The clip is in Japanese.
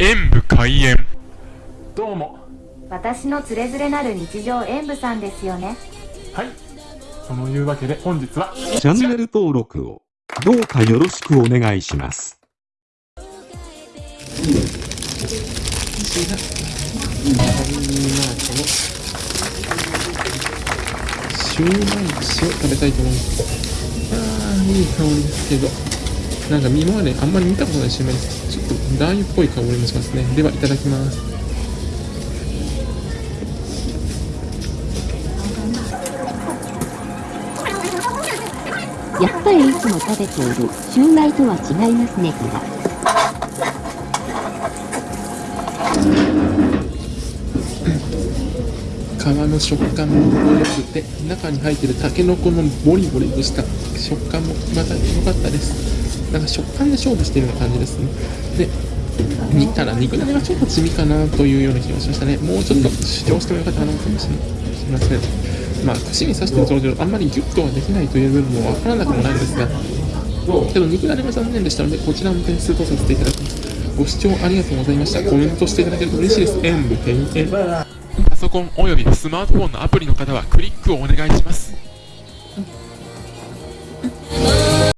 演武開演どうも私のつれづれなる日常演舞さんですよねはいそのいうわけで本日はチャンネル登録をどうかよろしくお願いします。シューマイ串を食べたいと思います。ああ、いい香りですけど。なんか今まであんまり見たことないシューマイです。ちょっとラー油っぽい香りもしますね。では、いただきます。やっぱりいつも食べているシューマイとは違いますねが。皮の食感も程よくて、中に入ってるタケノコのボリボリとした食感もまた良かったです。なんか食感で勝負してるような感じですね。で、煮たら肉だねがちょっと地味かなというような気がしましたね。もうちょっと主張してもよかったかなかもしれません。まあ、串に刺してる状況、あんまりギュッとはできないという部分もわからなくもないんですが、けど肉だねが残念でしたので、こちらも点数とさせていただきます。ご視聴ありがとうございました。コメントしていただけると嬉しいです。演武点演。パソコンおよびスマートフォンのアプリの方はクリックをお願いします